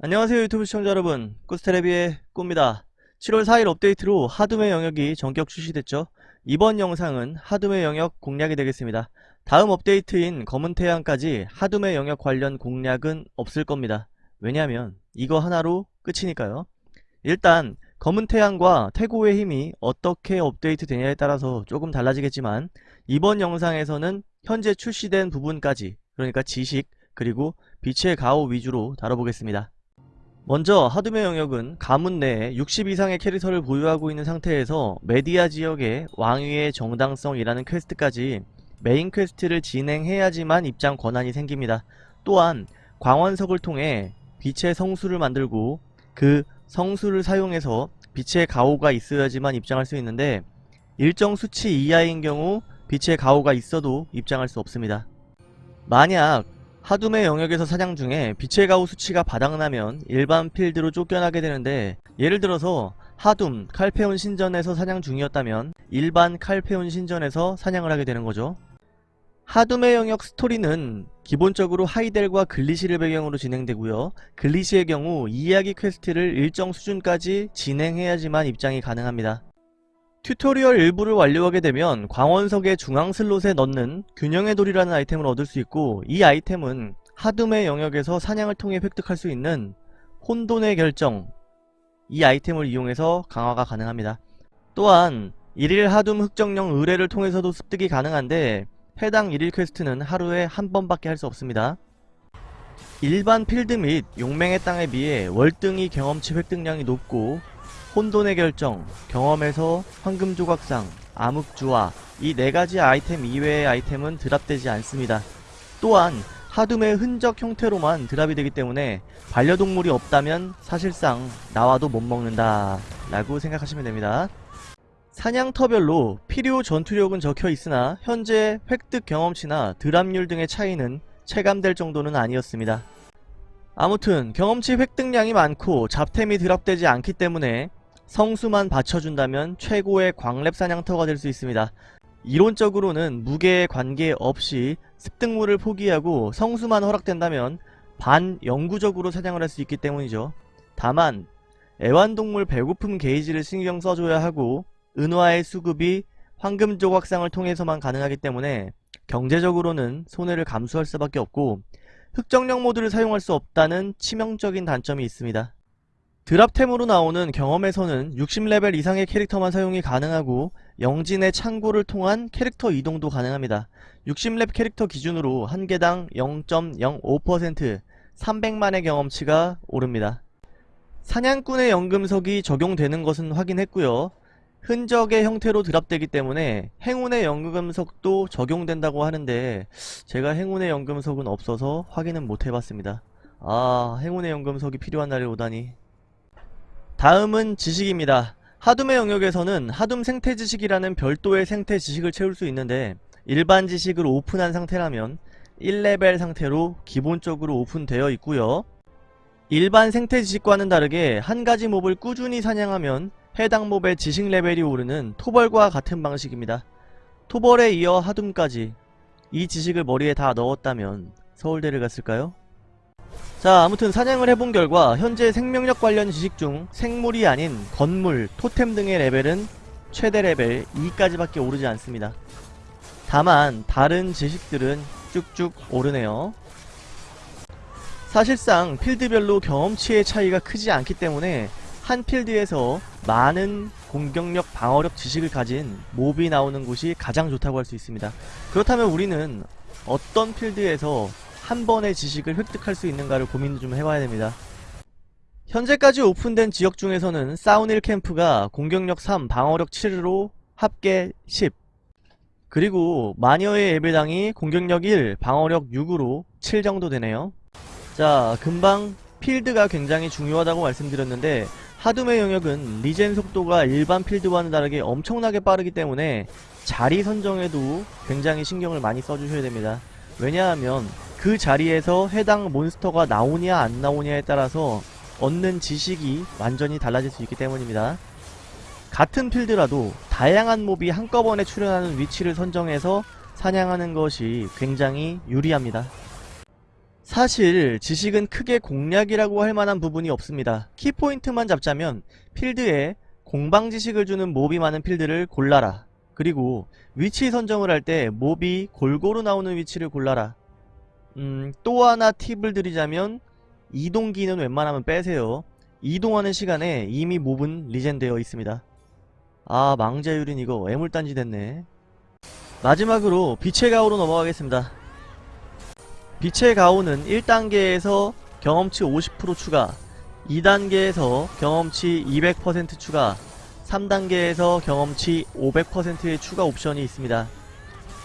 안녕하세요 유튜브 시청자 여러분. 꾸스테레비의 꾸입니다. 7월 4일 업데이트로 하드웨어 영역이 전격 출시됐죠. 이번 영상은 하드웨어 영역 공략이 되겠습니다. 다음 업데이트인 검은 태양까지 하드웨어 영역 관련 공략은 없을 겁니다. 왜냐하면 이거 하나로 끝이니까요. 일단 검은 태양과 태고의 힘이 어떻게 업데이트 되냐에 따라서 조금 달라지겠지만 이번 영상에서는 현재 출시된 부분까지 그러니까 지식 그리고 빛의 가호 위주로 다뤄보겠습니다 먼저 하둠의 영역은 가문 내에 60 이상의 캐릭터를 보유하고 있는 상태에서 메디아 지역의 왕위의 정당성이라는 quest까지 메인 quest를 진행해야지만 입장 권한이 생깁니다. 또한 광원석을 통해 빛의 성수를 만들고 그 성수를 사용해서 빛의 가호가 있어야지만 입장할 수 있는데 일정 수치 이하인 경우 빛의 가호가 있어도 입장할 수 없습니다. 만약 하둠의 영역에서 사냥 중에 빛의 가호 수치가 바닥나면 일반 필드로 쫓겨나게 되는데 예를 들어서 하둠, 칼페온 신전에서 사냥 중이었다면 일반 칼페온 신전에서 사냥을 하게 되는 거죠. 하둠의 영역 스토리는 기본적으로 하이델과 글리시를 배경으로 진행되고요. 글리시의 경우 이야기 quest를 일정 수준까지 진행해야지만 입장이 가능합니다. tutorial 일부를 완료하게 되면 광원석의 중앙 슬롯에 넣는 균형의 돌이라는 아이템을 얻을 수 있고 이 아이템은 하둠의 영역에서 사냥을 통해 획득할 수 있는 혼돈의 결정 이 아이템을 이용해서 강화가 가능합니다. 또한 1일 하둠 흑정령 의뢰를 통해서도 습득이 가능한데 해당 1일 quest는 하루에 한 번밖에 할 수 없습니다. 일반 필드 및 용맹의 땅에 비해 월등히 경험치 획득량이 높고 혼돈의 결정, 경험에서 황금조각상, 암흑주화 이 네가지 아이템 이외의 아이템은 드랍되지 않습니다. 또한 하둠의 흔적 형태로만 드랍이 되기 때문에 반려동물이 없다면 사실상 나와도 못 먹는다 라고 생각하시면 됩니다. 사냥터별로 필요 전투력은 적혀 있으나 현재 획득 경험치나 드랍률 등의 차이는 체감될 정도는 아니었습니다. 아무튼 경험치 획득량이 많고 잡템이 드랍되지 않기 때문에 성수만 받쳐준다면 최고의 광랩 사냥터가 될 수 있습니다. 이론적으로는 무게에 관계없이 습득물을 포기하고 성수만 허락된다면 반영구적으로 사냥을 할 수 있기 때문이죠. 다만 애완동물 배고픔 게이지를 신경 써줘야 하고 은화의 수급이 황금조각상을 통해서만 가능하기 때문에 경제적으로는 손해를 감수할 수밖에 없고 흑정령 모드를 사용할 수 없다는 치명적인 단점이 있습니다. 드랍템으로 나오는 경험에서는 60레벨 이상의 캐릭터만 사용이 가능하고 영진의 창고를 통한 캐릭터 이동도 가능합니다. 60렙 캐릭터 기준으로 한 개당 0.05% 300만의 경험치가 오릅니다. 사냥꾼의 연금석이 적용되는 것은 확인했고요. 흔적의 형태로 드랍되기 때문에 행운의 연금석도 적용된다고 하는데 제가 행운의 연금석은 없어서 확인은 못 해봤습니다. 아 행운의 연금석이 필요한 날이 오다니 다음은 지식입니다. 하둠의 영역에서는 하둠 생태 지식이라는 별도의 생태 지식을 채울 수 있는데 일반 지식을 오픈한 상태라면 1레벨 상태로 기본적으로 오픈되어 있고요. 일반 생태 지식과는 다르게 한 가지 몹을 꾸준히 사냥하면 해당 mob의 지식 레벨이 오르는 토벌과 같은 방식입니다. 토벌에 이어 하둠까지 이 지식을 머리에 다 넣었다면 서울대를 갔을까요? 자 아무튼 사냥을 해본 결과 현재 생명력 관련 지식 중 생물이 아닌 건물, 토템 등의 레벨은 최대 레벨 2까지밖에 오르지 않습니다. 다만 다른 지식들은 쭉쭉 오르네요. 사실상 필드별로 경험치의 차이가 크지 않기 때문에 한 필드에서 많은 공격력, 방어력 지식을 가진 몹이 나오는 곳이 가장 좋다고 할 수 있습니다. 그렇다면 우리는 어떤 필드에서 한 번의 지식을 획득할 수 있는가를 고민 좀 해봐야 됩니다. 현재까지 오픈된 지역 중에서는 사우닐 캠프가 공격력 3, 방어력 7으로 합계 10 그리고 마녀의 예배당이 공격력 1, 방어력 6으로 7 정도 되네요. 자 금방 필드가 굉장히 중요하다고 말씀드렸는데 하둠의 영역은 리젠 속도가 일반 필드와는 다르게 엄청나게 빠르기 때문에 자리 선정에도 굉장히 신경을 많이 써주셔야 됩니다. 왜냐하면 그 자리에서 해당 몬스터가 나오냐 안 나오냐에 따라서 얻는 지식이 완전히 달라질 수 있기 때문입니다. 같은 필드라도 다양한 몹이 한꺼번에 출현하는 위치를 선정해서 사냥하는 것이 굉장히 유리합니다. 사실 지식은 크게 공략이라고 할 만한 부분이 없습니다. 키포인트만 잡자면 필드에 공방 지식을 주는 몹이 많은 필드를 골라라. 그리고 위치 선정을 할 때 몹이 골고루 나오는 위치를 골라라. 음, 또 하나 팁을 드리자면 이동기는 웬만하면 빼세요. 이동하는 시간에 이미 몹은 리젠되어 있습니다. 아 망자유린 이거 애물단지 됐네. 마지막으로 빛의 가오로 넘어가겠습니다. 빛의 가오는 1단계에서 경험치 50% 추가 2단계에서 경험치 200% 추가 3단계에서 경험치 500%의 추가 옵션이 있습니다.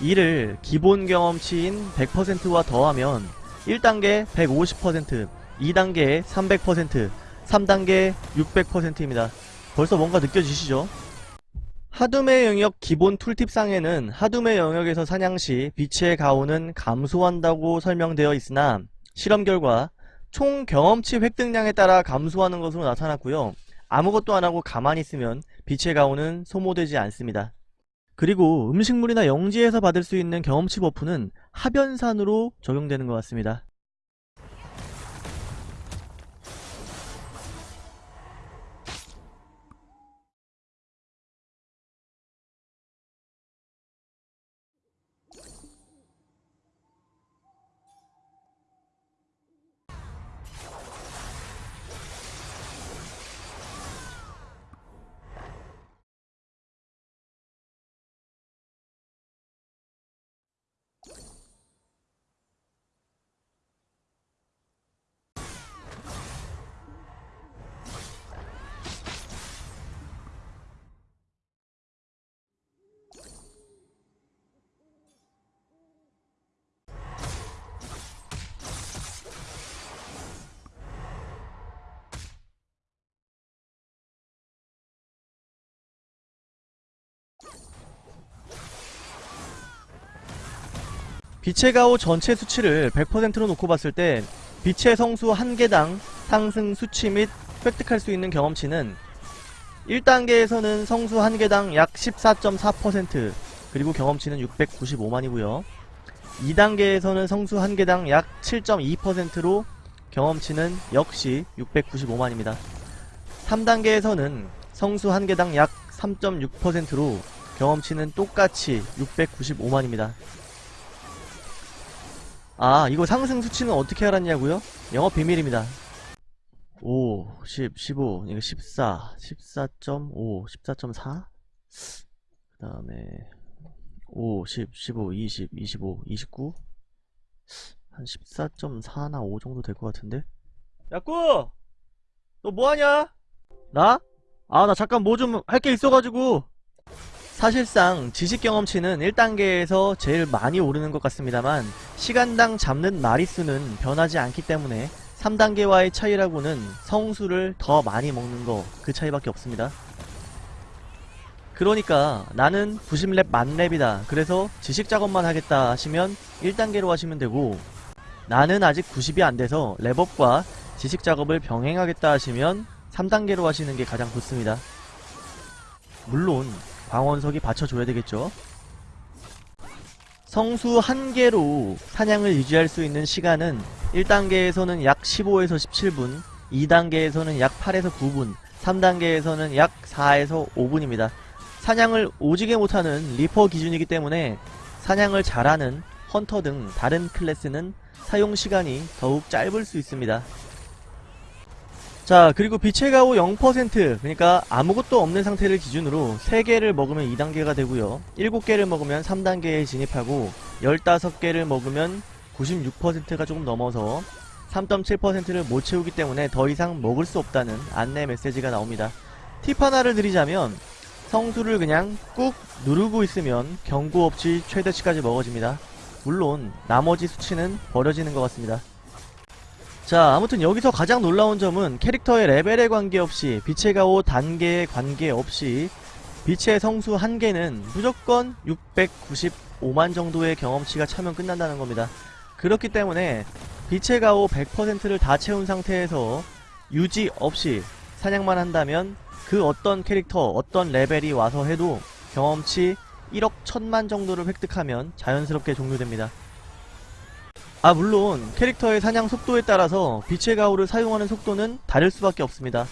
이를 기본 경험치인 100%와 더하면 1단계 150%, 2단계 300%, 3단계 600%입니다. 벌써 뭔가 느껴지시죠? 하둠의 영역 기본 툴팁상에는 하둠의 영역에서 사냥시 빛의 가오는 감소한다고 설명되어 있으나 실험 결과 총 경험치 획득량에 따라 감소하는 것으로 나타났고요. 아무것도 안하고 가만히 있으면 빛의 가오는 소모되지 않습니다. 그리고 음식물이나 영지에서 받을 수 있는 경험치 버프는 하변산으로 적용되는 것 같습니다. 빛의 가오 전체 수치를 100%로 놓고 봤을 때 빛의 성수 1개당 상승 수치 및 획득할 수 있는 경험치는 1단계에서는 성수 1개당 약 14.4% 그리고 경험치는 695만이고요. 2단계에서는 성수 1개당 약 7.2%로 경험치는 역시 695만입니다. 3단계에서는 성수 1개당 약 3.6%로 경험치는 똑같이 695만입니다 아 이거 상승 수치는 어떻게 알았냐고요? 영업 비밀입니다 5, 10, 15, 이거 14, 14.5, 14.4? 그 다음에 5, 10, 15, 20, 25, 29? 한 14.4나 5 정도 될 것 같은데? 야꾸! 너 뭐하냐? 나? 아 나 잠깐 뭐 좀 할 게 있어가지고 사실상 지식 경험치는 1단계에서 제일 많이 오르는 것 같습니다만 시간당 잡는 마리수는 변하지 않기 때문에 3단계와의 차이라고는 성수를 더 많이 먹는 거 그 차이밖에 없습니다. 그러니까 나는 90렙 만렙이다. 그래서 지식 작업만 하겠다 하시면 1단계로 하시면 되고 나는 아직 90이 안 돼서 랩업과 지식 작업을 병행하겠다 하시면 3단계로 하시는 게 가장 좋습니다. 물론 광원석이 받쳐줘야 되겠죠. 성수 한개로 사냥을 유지할 수 있는 시간은 1단계에서는 약 15에서 17분, 2단계에서는 약 8에서 9분, 3단계에서는 약 4에서 5분입니다. 사냥을 오지게 못하는 리퍼 기준이기 때문에 사냥을 잘하는 헌터 등 다른 클래스는 사용시간이 더욱 짧을 수 있습니다. 자 그리고 빛의 가오 0% 그러니까 아무것도 없는 상태를 기준으로 3개를 먹으면 2단계가 되고요. 7개를 먹으면 3단계에 진입하고 15개를 먹으면 96%가 조금 넘어서 3.7%를 못 채우기 때문에 더 이상 먹을 수 없다는 안내 메시지가 나옵니다. 팁 하나를 드리자면 성수를 그냥 꾹 누르고 있으면 경고 없이 최대치까지 먹어집니다. 물론 나머지 수치는 버려지는 것 같습니다 자 아무튼 여기서 가장 놀라운 점은 캐릭터의 레벨에 관계없이 빛의 가오 단계에 관계없이 빛의 성수 한개는 무조건 695만 정도의 경험치가 차면 끝난다는 겁니다. 그렇기 때문에 빛의 가오 100%를 다 채운 상태에서 유지 없이 사냥만 한다면 그 어떤 캐릭터 어떤 레벨이 와서 해도 경험치 1억 천만 정도를 획득하면 자연스럽게 종료됩니다. 아 물론 캐릭터의 사냥 속도에 따라서 빛의 가호를 사용하는 속도는 다를 수밖에 없습니다.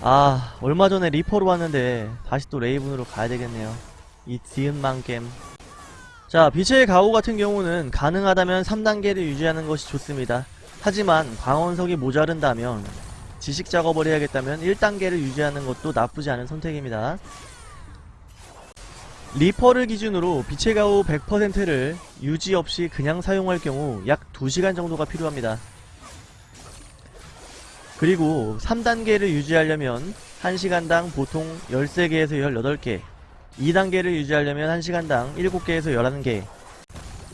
아 얼마 전에 리퍼로 왔는데 다시 또 레이븐으로 가야 되겠네요. 이 지은망 게임. 자 빛의 가호 같은 경우는 가능하다면 3단계를 유지하는 것이 좋습니다. 하지만 광원석이 모자른다면 지식 작업을 해야겠다면 1단계를 유지하는 것도 나쁘지 않은 선택입니다. 리퍼를 기준으로 빛의 가호 100%를 유지 없이 그냥 사용할 경우 약 2시간 정도가 필요합니다. 그리고 3단계를 유지하려면 1시간당 보통 13개에서 18개 2단계를 유지하려면 1시간당 7개에서 11개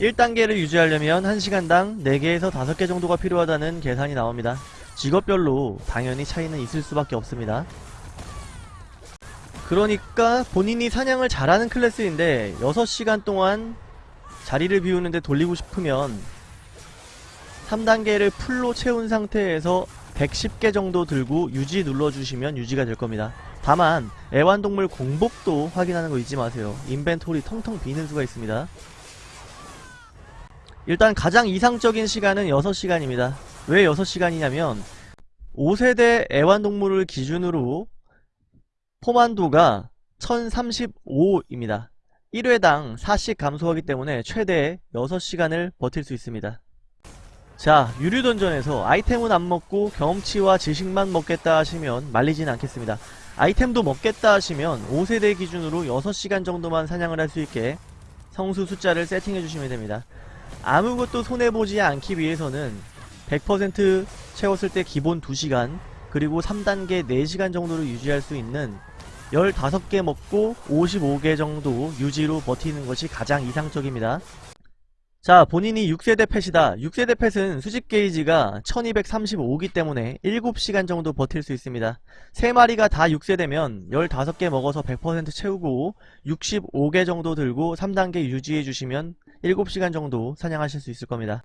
1단계를 유지하려면 1시간당 4개에서 5개 정도가 필요하다는 계산이 나옵니다. 직업별로 당연히 차이는 있을 수밖에 없습니다. 그러니까 본인이 사냥을 잘하는 클래스인데 6시간 동안 자리를 비우는데 돌리고 싶으면 3단계를 full로 채운 상태에서 110개 정도 들고 유지 눌러주시면 유지가 될 겁니다. 다만 애완동물 공복도 확인하는 거 잊지 마세요. inventory 텅텅 비는 수가 있습니다. 일단 가장 이상적인 시간은 6시간입니다. 왜 6시간이냐면 5세대 애완동물을 기준으로 포만도가 1035입니다. 1회당 4씩 감소하기 때문에 최대 6시간을 버틸 수 있습니다. 자, 유류던전에서 아이템은 안 먹고 경험치와 지식만 먹겠다 하시면 말리진 않겠습니다. 아이템도 먹겠다 하시면 5세대 기준으로 6시간 정도만 사냥을 할 수 있게 성수 숫자를 세팅해 주시면 됩니다. 아무것도 손해보지 않기 위해서는 100% 채웠을 때 기본 2시간 그리고 3단계 4시간 정도를 유지할 수 있는 15개 먹고 55개 정도 유지로 버티는 것이 가장 이상적입니다. 자 본인이 6세대 펫이다. 6세대 펫은 수집 게이지가 1235기 때문에 7시간 정도 버틸 수 있습니다. 3마리가 다 6세대면 15개 먹어서 100% 채우고 65개 정도 들고 3단계 유지해주시면 7시간 정도 사냥하실 수 있을 겁니다.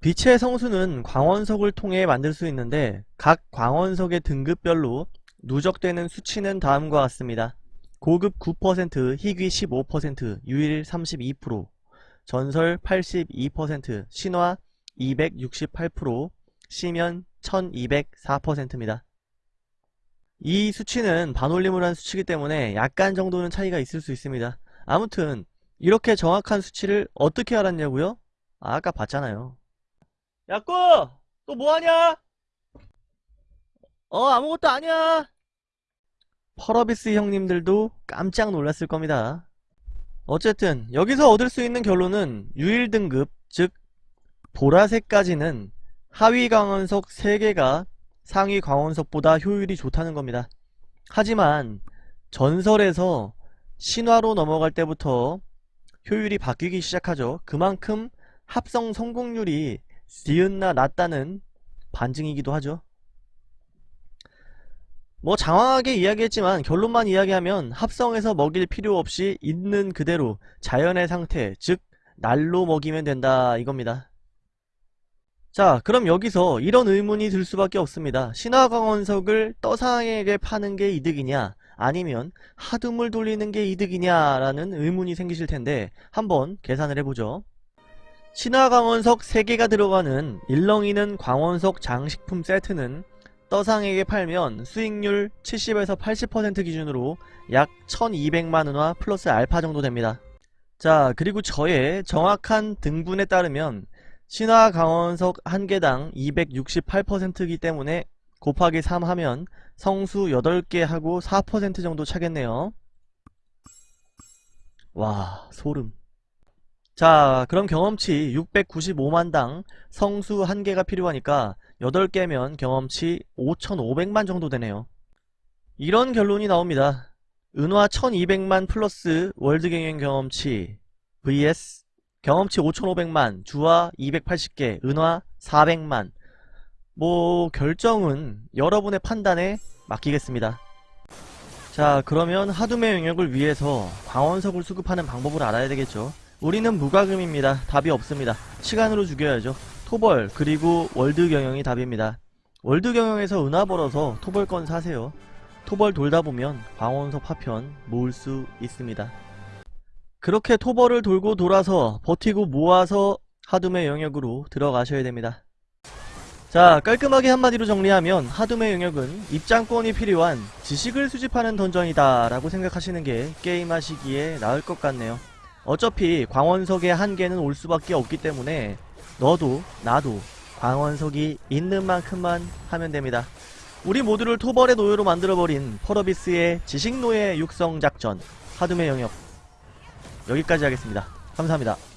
빛의 성수는 광원석을 통해 만들 수 있는데 각 광원석의 등급별로 누적되는 수치는 다음과 같습니다. 고급 9%, 희귀 15%, 유일 32%, 전설 82%, 신화 268%, 시면 1204%입니다. 이 수치는 반올림을 한 수치이기 때문에 약간 정도는 차이가 있을 수 있습니다. 아무튼 이렇게 정확한 수치를 어떻게 알았냐고요? 아, 아까 봤잖아요. 야꾸! 또 뭐하냐? 어 아무것도 아니야. 펄어비스 형님들도 깜짝 놀랐을 겁니다. 어쨌든 여기서 얻을 수 있는 결론은 유일 등급 즉 보라색까지는 하위 광원석 3개가 상위 광원석보다 효율이 좋다는 겁니다. 하지만 전설에서 신화로 넘어갈 때부터 효율이 바뀌기 시작하죠. 그만큼 합성 성공률이 니은나 낮다는 반증이기도 하죠 뭐 장황하게 이야기했지만 결론만 이야기하면 합성해서 먹일 필요 없이 있는 그대로 자연의 상태 즉 날로 먹이면 된다 이겁니다. 자 그럼 여기서 이런 의문이 들 수밖에 없습니다. 신화광원석을 떠상에게 파는 게 이득이냐 아니면 하둠을 돌리는 게 이득이냐 라는 의문이 생기실 텐데 한번 계산을 해보죠. 신화광원석 3개가 들어가는 일렁이는 광원석 장식품 세트는 떠상에게 팔면 수익률 70에서 80% 기준으로 약 1200만원화 플러스 알파 정도 됩니다. 자 그리고 저의 정확한 등분에 따르면 신화 강원석 한 개당 268%이기 때문에 곱하기 3 하면 성수 8개 하고 4% 정도 차겠네요. 와 소름 자 그럼 경험치 695만당 성수 한 개가 필요하니까 8개면 경험치 5,500만 정도 되네요. 이런 결론이 나옵니다. 은화 1200만 플러스 월드경영 경험치 vs 경험치 5500만 주화 280개 은화 400만 뭐 결정은 여러분의 판단에 맡기겠습니다. 자 그러면 하둠의 영역을 위해서 광원석을 수급하는 방법을 알아야 되겠죠. 우리는 무과금입니다. 답이 없습니다. 시간으로 죽여야죠. 토벌 그리고 월드 경영이 답입니다. world 경영에서 은화 벌어서 토벌권 사세요. 토벌 돌다 보면 광원석 파편 모을 수 있습니다. 그렇게 토벌을 돌고 돌아서 버티고 모아서 하둠의 영역으로 들어가셔야 됩니다. 자, 깔끔하게 한마디로 정리하면 하둠의 영역은 입장권이 필요한 지식을 수집하는 dungeon이다 라고 생각하시는 게 게임 하시기에 나을 것 같네요. 어차피 광원석의 한계는 올 수밖에 없기 때문에 너도 나도 광원석이 있는 만큼만 하면 됩니다. 우리 모두를 토벌의 노예로 만들어버린 펄어비스의 지식노예 육성 작전 하둠의 영역 여기까지 하겠습니다. 감사합니다.